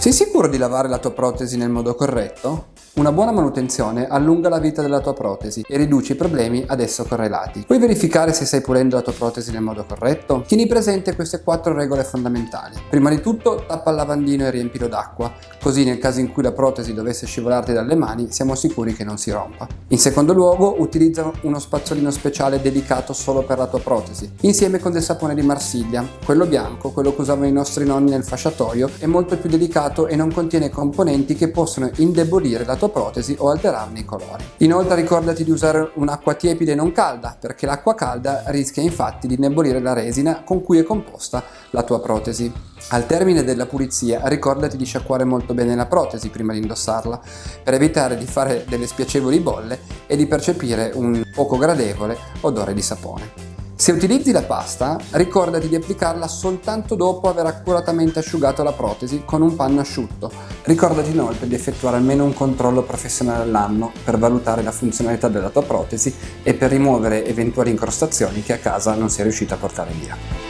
Sei sicuro di lavare la tua protesi nel modo corretto? Una buona manutenzione allunga la vita della tua protesi e riduce i problemi ad esso correlati. Puoi verificare se stai pulendo la tua protesi nel modo corretto? Tieni presente queste quattro regole fondamentali. Prima di tutto tappa il lavandino e riempilo d'acqua, così nel caso in cui la protesi dovesse scivolarti dalle mani siamo sicuri che non si rompa. In secondo luogo utilizza uno spazzolino speciale dedicato solo per la tua protesi, insieme con del sapone di Marsiglia. Quello bianco, quello che usavano i nostri nonni nel fasciatoio, è molto più delicato e non contiene componenti che possono indebolire la protesi o alterarne i colori. Inoltre ricordati di usare un'acqua tiepida e non calda, perché l'acqua calda rischia infatti di indebolire la resina con cui è composta la tua protesi. Al termine della pulizia ricordati di sciacquare molto bene la protesi prima di indossarla, per evitare di fare delle spiacevoli bolle e di percepire un poco gradevole odore di sapone. Se utilizzi la pasta, ricordati di applicarla soltanto dopo aver accuratamente asciugato la protesi con un panno asciutto. Ricordati inoltre di effettuare almeno un controllo professionale all'anno per valutare la funzionalità della tua protesi e per rimuovere eventuali incrostazioni che a casa non sei riuscito a portare via.